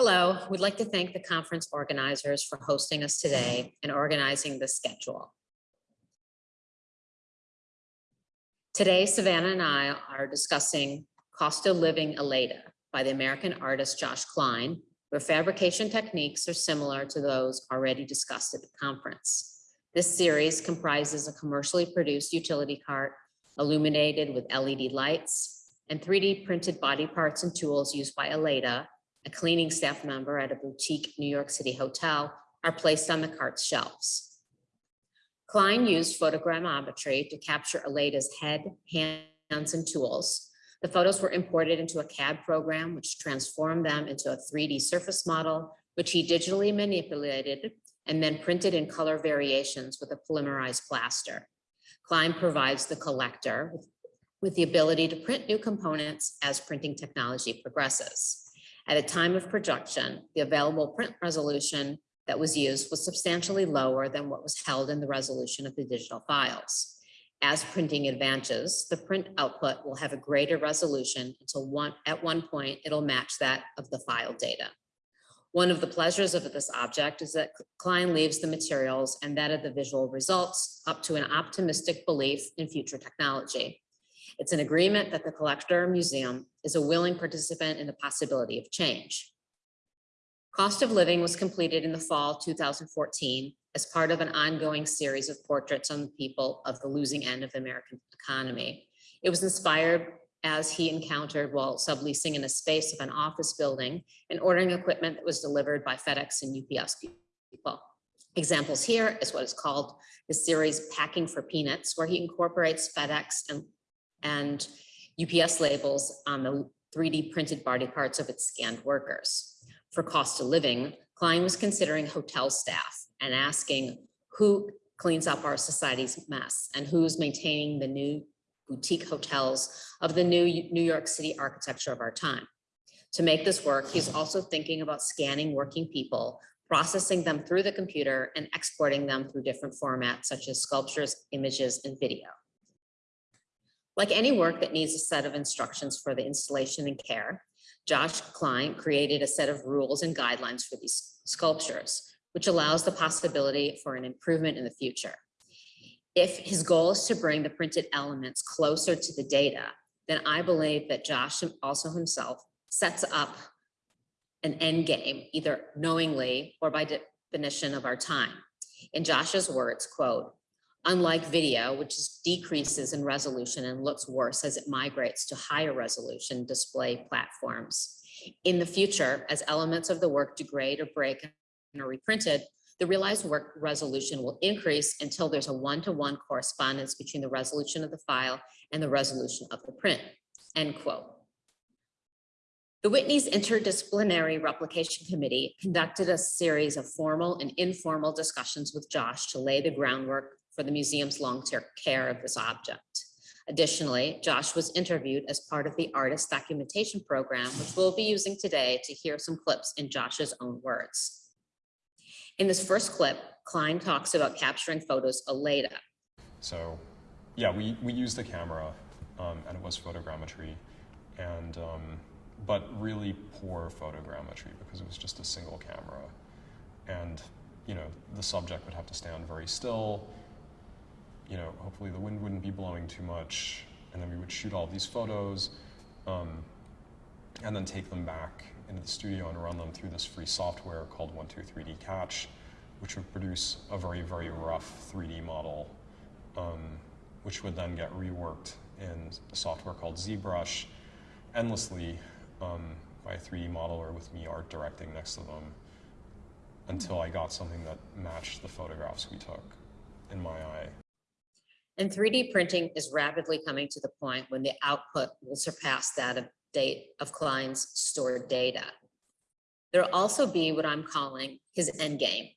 Hello, we'd like to thank the conference organizers for hosting us today and organizing the schedule. Today, Savannah and I are discussing Cost of Living Aleda by the American artist Josh Klein, where fabrication techniques are similar to those already discussed at the conference. This series comprises a commercially produced utility cart illuminated with LED lights and 3D printed body parts and tools used by Aleda a cleaning staff member at a boutique New York City hotel, are placed on the cart's shelves. Klein used photogrammetry to capture Aleda's head, hands, and tools. The photos were imported into a CAD program, which transformed them into a 3D surface model, which he digitally manipulated and then printed in color variations with a polymerized plaster. Klein provides the collector with, with the ability to print new components as printing technology progresses. At a time of production, the available print resolution that was used was substantially lower than what was held in the resolution of the digital files. As printing advances, the print output will have a greater resolution until one, at one point it'll match that of the file data. One of the pleasures of this object is that Klein leaves the materials and that of the visual results up to an optimistic belief in future technology. It's an agreement that the collector or museum is a willing participant in the possibility of change. Cost of Living was completed in the fall 2014 as part of an ongoing series of portraits on the people of the losing end of the American economy. It was inspired as he encountered while subleasing in a space of an office building and ordering equipment that was delivered by FedEx and UPS people. Examples here is what is called the series Packing for Peanuts, where he incorporates FedEx and and UPS labels on the 3D printed body parts of its scanned workers. For cost of living, Klein was considering hotel staff and asking who cleans up our society's mess and who's maintaining the new boutique hotels of the new New York City architecture of our time. To make this work, he's also thinking about scanning working people, processing them through the computer and exporting them through different formats such as sculptures, images, and video. Like any work that needs a set of instructions for the installation and care, Josh Klein created a set of rules and guidelines for these sculptures, which allows the possibility for an improvement in the future. If his goal is to bring the printed elements closer to the data, then I believe that Josh also himself sets up an end game, either knowingly or by definition of our time. In Josh's words, quote, Unlike video, which decreases in resolution and looks worse as it migrates to higher resolution display platforms. In the future, as elements of the work degrade or break and are reprinted, the realized work resolution will increase until there's a one-to-one -one correspondence between the resolution of the file and the resolution of the print, end quote. The Whitney's Interdisciplinary Replication Committee conducted a series of formal and informal discussions with Josh to lay the groundwork for the museum's long-term care of this object. Additionally, Josh was interviewed as part of the artist documentation program, which we'll be using today to hear some clips in Josh's own words. In this first clip, Klein talks about capturing photos of Leda. So yeah, we, we used the camera um, and it was photogrammetry and um, but really poor photogrammetry because it was just a single camera. And you know, the subject would have to stand very still you know, hopefully the wind wouldn't be blowing too much, and then we would shoot all these photos, um, and then take them back into the studio and run them through this free software called 123D Catch, which would produce a very, very rough 3D model, um, which would then get reworked in a software called ZBrush endlessly um, by a 3D modeler with me art directing next to them until I got something that matched the photographs we took in my eye. And 3D printing is rapidly coming to the point when the output will surpass that of date of Klein's stored data. There'll also be what I'm calling his end game,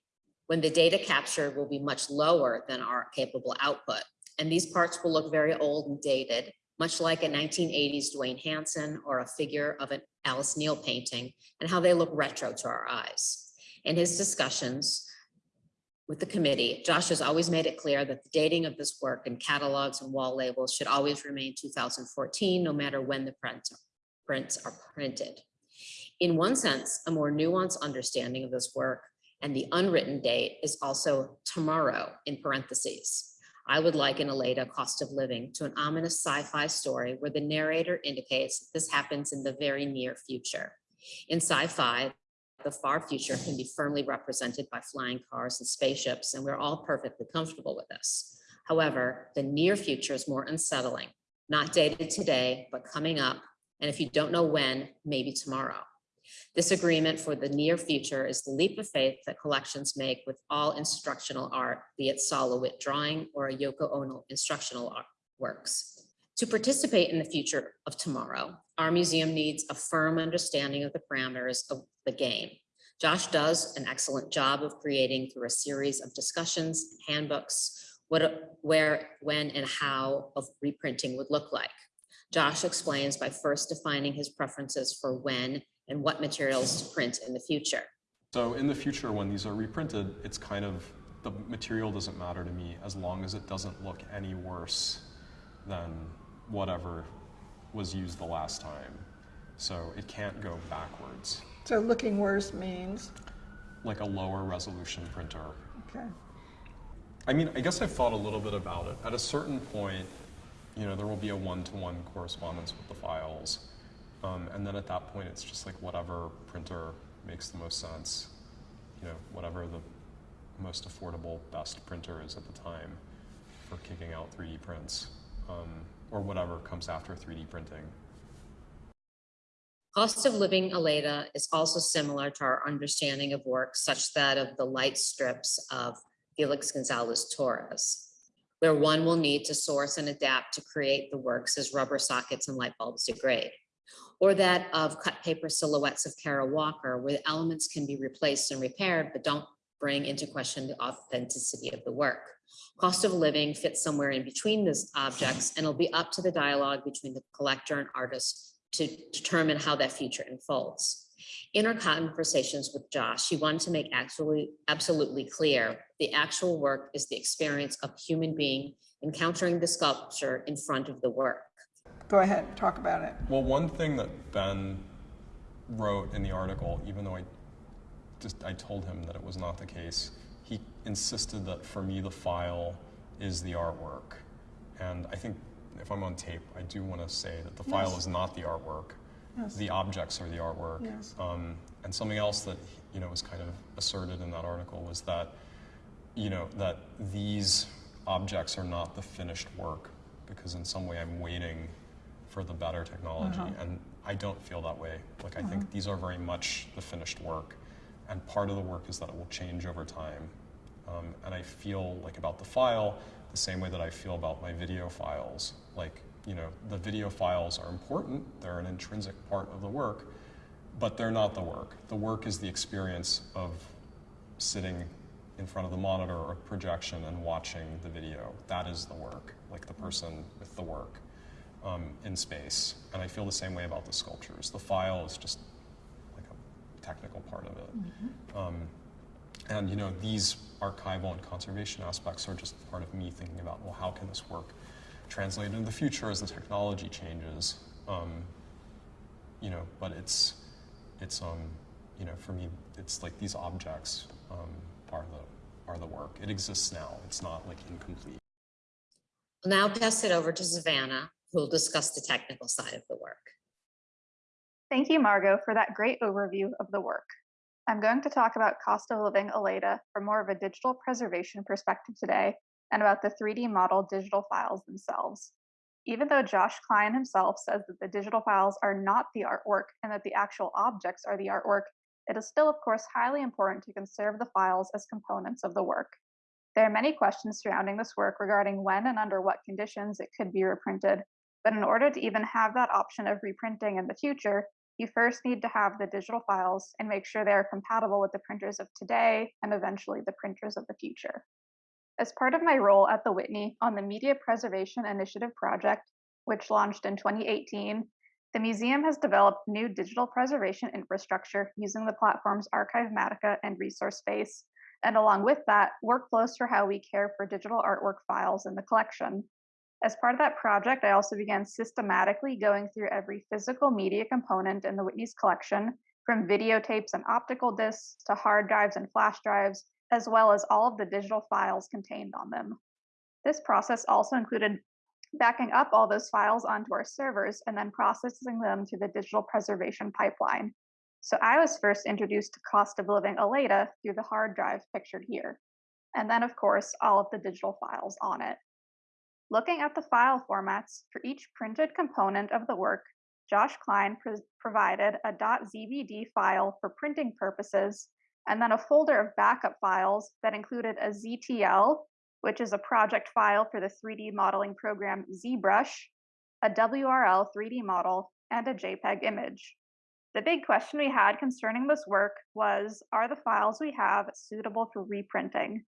when the data captured will be much lower than our capable output. And these parts will look very old and dated, much like a 1980s Duane Hanson or a figure of an Alice Neel painting, and how they look retro to our eyes. In his discussions, with the committee, Josh has always made it clear that the dating of this work and catalogs and wall labels should always remain 2014, no matter when the prints, prints are printed. In one sense, a more nuanced understanding of this work and the unwritten date is also tomorrow in parentheses. I would liken Aleda Cost of Living to an ominous sci-fi story where the narrator indicates this happens in the very near future. In sci-fi, the far future can be firmly represented by flying cars and spaceships, and we're all perfectly comfortable with this. However, the near future is more unsettling, not dated today, but coming up. And if you don't know when, maybe tomorrow. This agreement for the near future is the leap of faith that collections make with all instructional art, be it Sol LeWitt drawing or a Yoko Ono instructional art works. To participate in the future of tomorrow, our museum needs a firm understanding of the parameters of the game. Josh does an excellent job of creating through a series of discussions, handbooks, what, where, when, and how of reprinting would look like. Josh explains by first defining his preferences for when and what materials to print in the future. So in the future, when these are reprinted, it's kind of, the material doesn't matter to me as long as it doesn't look any worse than whatever was used the last time. So it can't go backwards, So looking worse means, like a lower resolution printer. okay, I mean, I guess I've thought a little bit about it. At a certain point, you know, there will be a one-to-one correspondence with the files. Um, and then at that point, it's just like whatever printer makes the most sense. You know, whatever the most affordable, best printer is at the time for kicking out 3D prints, um, or whatever comes after 3D printing. Cost of living Aleda is also similar to our understanding of work such that of the light strips of Felix Gonzalez Torres, where one will need to source and adapt to create the works as rubber sockets and light bulbs degrade. Or that of cut paper silhouettes of Kara Walker, where elements can be replaced and repaired, but don't bring into question the authenticity of the work. Cost of living fits somewhere in between these objects and it'll be up to the dialogue between the collector and artist to determine how that future unfolds. In our conversations with Josh, he wanted to make absolutely, absolutely clear the actual work is the experience of human being encountering the sculpture in front of the work. go ahead, talk about it. Well, one thing that Ben wrote in the article, even though I just I told him that it was not the case, he insisted that for me the file is the artwork. And I think if I'm on tape, I do want to say that the file is not the artwork. Yes. The objects are the artwork. Yes. Um, and something else that you know was kind of asserted in that article was that you know that these objects are not the finished work because in some way I'm waiting for the better technology Uh-huh. and I don't feel that way. Like I think these are very much the finished work and part of the work is that it will change over time. Um, and I feel like about the file the same way that I feel about my video files. Like, you know, the video files are important, they're an intrinsic part of the work, but they're not the work. The work is the experience of sitting in front of the monitor or projection and watching the video. That is the work, like the person with the work um, in space. And I feel the same way about the sculptures. The file is just technical part of it. Um, and you know, these archival and conservation aspects are just part of me thinking about, well, how can this work translate into the future as the technology changes? Um, you know, but it's, it's, um, you know, for me, it's like these objects um, are the, are the work. It exists now. It's not like incomplete. I'll now pass it over to Savannah, who will discuss the technical side of the work. Thank you, Margot, for that great overview of the work. I'm going to talk about cost of living Aleda from more of a digital preservation perspective today and about the 3D model digital files themselves. Even though Josh Klein himself says that the digital files are not the artwork and that the actual objects are the artwork, it is still, of course, highly important to conserve the files as components of the work. There are many questions surrounding this work regarding when and under what conditions it could be reprinted, but in order to even have that option of reprinting in the future, you first need to have the digital files and make sure they are compatible with the printers of today and eventually the printers of the future. As part of my role at the Whitney on the Media Preservation Initiative project, which launched in 2018, the museum has developed new digital preservation infrastructure using the platforms Archivematica and ResourceSpace, and along with that, workflows for how we care for digital artwork files in the collection. As part of that project, I also began systematically going through every physical media component in the Whitney's collection from videotapes and optical discs to hard drives and flash drives, as well as all of the digital files contained on them. This process also included backing up all those files onto our servers and then processing them through the digital preservation pipeline. So I was first introduced to cost of living Aleda through the hard drive pictured here. And then, of course, all of the digital files on it. Looking at the file formats for each printed component of the work, Josh Klein pr- provided a .zbd file for printing purposes, and then a folder of backup files that included a ZTL, which is a project file for the 3D modeling program ZBrush, a WRL 3D model, and a JPEG image. The big question we had concerning this work was Are the files we have suitable for reprinting?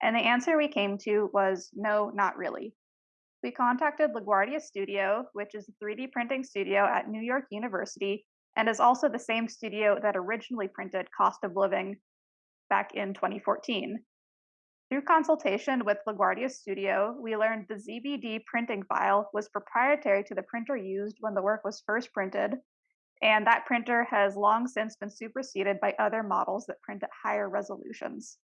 And the answer we came to was no, not really. We contacted LaGuardia Studio, which is a 3D printing studio at New York University and is also the same studio that originally printed Cost of Living back in 2014. Through consultation with LaGuardia Studio, we learned the ZBD printing file was proprietary to the printer used when the work was first printed, and that printer has long since been superseded by other models that print at higher resolutions.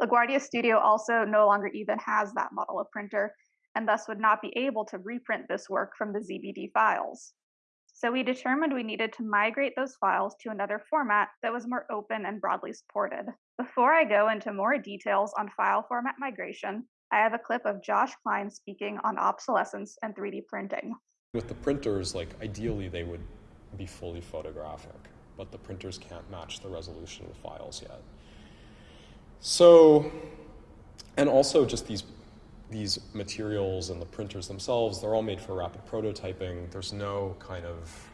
LaGuardia Studio also no longer even has that model of printer, and thus would not be able to reprint this work from the ZBD files. So we determined we needed to migrate those files to another format that was more open and broadly supported. Before I go into more details on file format migration, I have a clip of Josh Klein speaking on obsolescence and 3D printing. With the printers, like ideally they would be fully photographic, but the printers can't match the resolution of the files yet. So, and also just these these materials and the printers themselves, they're all made for rapid prototyping. There's no kind of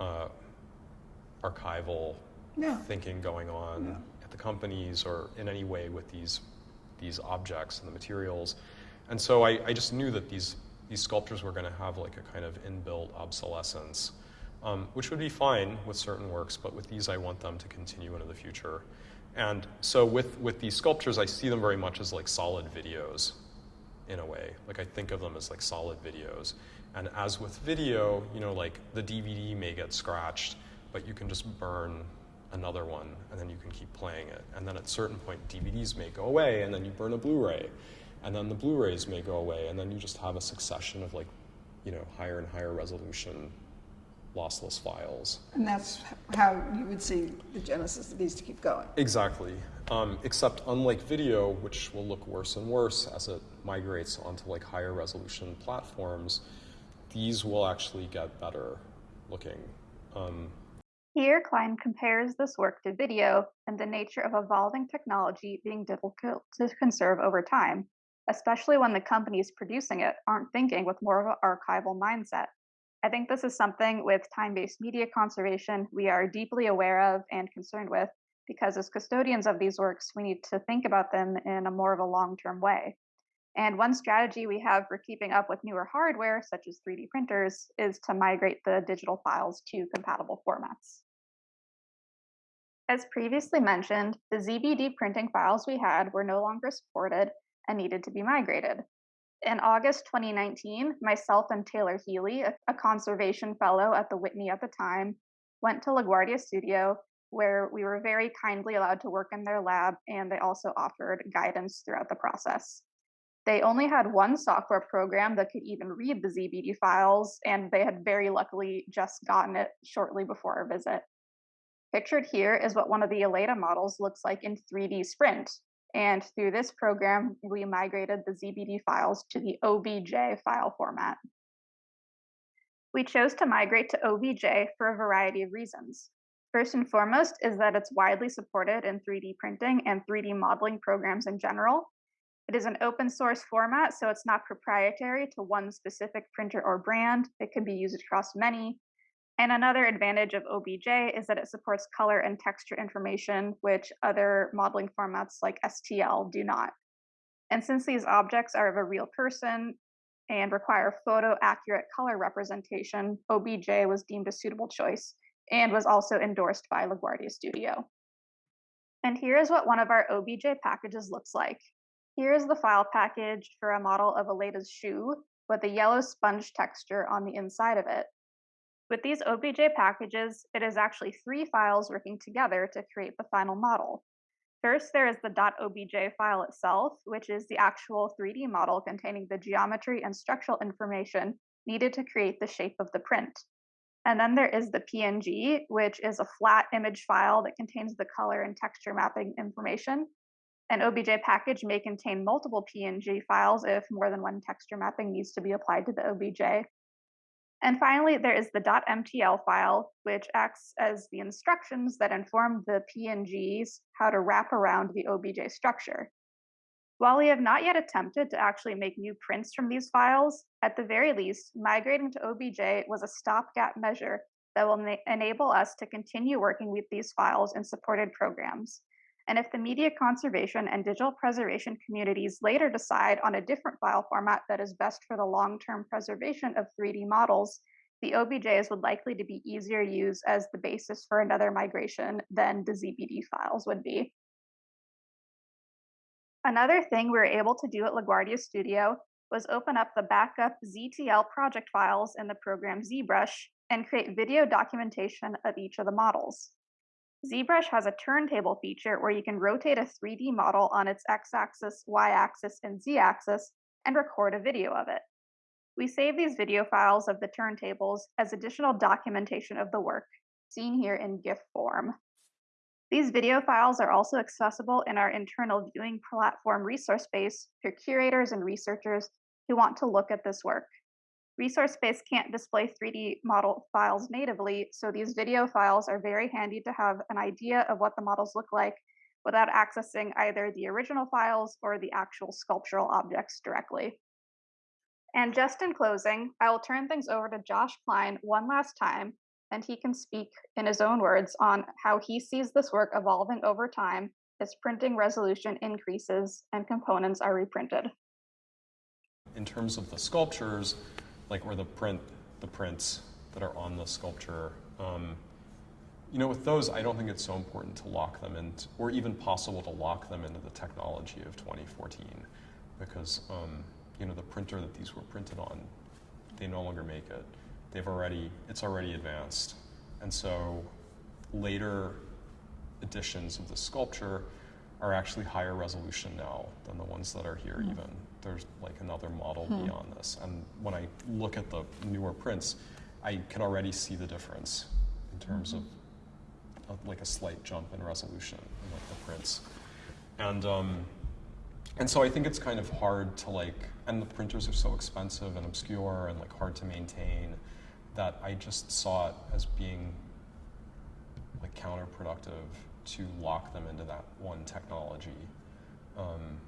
uh, archival No. thinking going on No. at the companies or in any way with these these objects and the materials. And so I, I just knew that these these sculptures were going to have like a kind of inbuilt obsolescence, um, which would be fine with certain works, but with these I want them to continue into the future. And so with, with these sculptures, I see them very much as like solid videos in a way. Like I think of them as like solid videos. And as with video, you know, like the DVD may get scratched, but you can just burn another one and then you can keep playing it. And then at a certain point, DVDs may go away and then you burn a Blu-ray. And then the Blu-rays may go away and then you just have a succession of like, you know, higher and higher resolution lossless files. And that's how you would see the genesis of these to keep going. Exactly. Um, except unlike video, which will look worse and worse as it migrates onto like higher resolution platforms, these will actually get better looking. Um, Here, Klein compares this work to video and the nature of evolving technology being difficult to conserve over time, especially when the companies producing it aren't thinking with more of an archival mindset. I think this is something with time based media conservation we are deeply aware of and concerned with because, as custodians of these works, we need to think about them in a more of a long term way. And one strategy we have for keeping up with newer hardware, such as 3D printers, is to migrate the digital files to compatible formats. As previously mentioned, the ZBD printing files we had were no longer supported and needed to be migrated. In August 2019, myself and Taylor Healy, a, conservation fellow at the Whitney at the time, went to LaGuardia Studio, where we were very kindly allowed to work in their lab, and they also offered guidance throughout the process. They only had one software program that could even read the ZBD files, and they had very luckily just gotten it shortly before our visit. Pictured here is what one of the Aleda models looks like in 3D Sprint, and through this program, we migrated the ZBD files to the OBJ file format. We chose to migrate to OBJ for a variety of reasons. First and foremost is that it's widely supported in 3D printing and 3D modeling programs in general. It is an open source format, so it's not proprietary to one specific printer or brand. It can be used across many. And another advantage of OBJ is that it supports color and texture information, which other modeling formats like STL do not. And since these objects are of a real person and require photo accurate color representation, OBJ was deemed a suitable choice and was also endorsed by LaGuardia Studio. And here is what one of our OBJ packages looks like. Here is the file package for a model of Aleda's shoe with a yellow sponge texture on the inside of it. With these OBJ packages, it is actually three files working together to create the final model. First, there is the .obj file itself, which is the actual 3D model containing the geometry and structural information needed to create the shape of the print. And then there is the PNG, which is a flat image file that contains the color and texture mapping information. An OBJ package may contain multiple PNG files if more than one texture mapping needs to be applied to the OBJ. And finally, there is the .mtl file, which acts as the instructions that inform the PNGs how to wrap around the OBJ structure. While we have not yet attempted to actually make new prints from these files, at the very least, migrating to OBJ was a stopgap measure that will enable us to continue working with these files in supported programs. And if the media conservation and digital preservation communities later decide on a different file format that is best for the long-term preservation of 3D models, the OBJs would likely to be easier used as the basis for another migration than the ZBD files would be. Another thing we were able to do at LaGuardia Studio was open up the backup ZTL project files in the program ZBrush and create video documentation of each of the models. ZBrush has a turntable feature where you can rotate a 3D model on its x-axis, y-axis, and z-axis and record a video of it. We save these video files of the turntables as additional documentation of the work, seen here in GIF form. These video files are also accessible in our internal viewing platform ResourceSpace for curators and researchers who want to look at this work. ResourceSpace can't display 3D model files natively, so these video files are very handy to have an idea of what the models look like without accessing either the original files or the actual sculptural objects directly. And just in closing, I will turn things over to Josh Klein one last time and he can speak in his own words on how he sees this work evolving over time as printing resolution increases and components are reprinted. In terms of the sculptures, like or the print, the prints that are on the sculpture, um, you know, with those, I don't think it's so important to lock them in, or even possible to lock them into the technology of 2014, because um, you know the printer that these were printed on, they no longer make it they've already, it's already advanced. And so later editions of the sculpture are actually higher resolution now than the ones that are here Hmm. even. There's like another model beyond this. And when I look at the newer prints, I can already see the difference in terms of, of like a slight jump in resolution in like the prints. And um, and so I think it's kind of hard to like, and the printers are so expensive and obscure and like hard to maintain that I just saw it as being like counterproductive to lock them into that one technology. Um,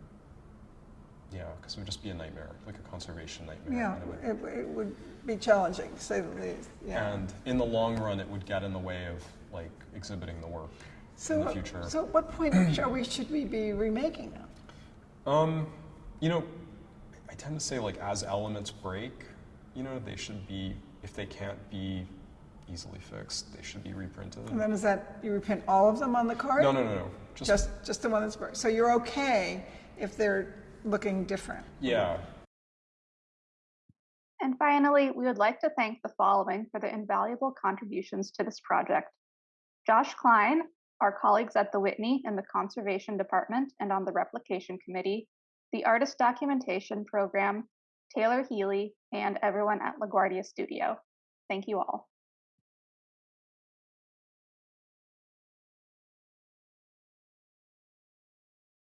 yeah, because it would just be a nightmare, like a conservation nightmare. Yeah, it would- it, it would be challenging, to say the least, yeah. And in the long run, it would get in the way of like exhibiting the work So, in the future. so at what point are we, should we be remaking them? Um, you know, I tend to say like as elements break, you know, they should be if they can't be easily fixed, they should be reprinted. And then is that, you reprint all of them on the card? No, no, no, no. Just, Just, just the one that's, bur- so you're okay if they're looking different? yeah. And finally, we would like to thank the following for their invaluable contributions to this project. Josh Klein, our colleagues at the Whitney in the Conservation Department and on the Replication Committee, the Artist Documentation Program, Taylor Healy, and everyone at LaGuardia Studio. Thank you all.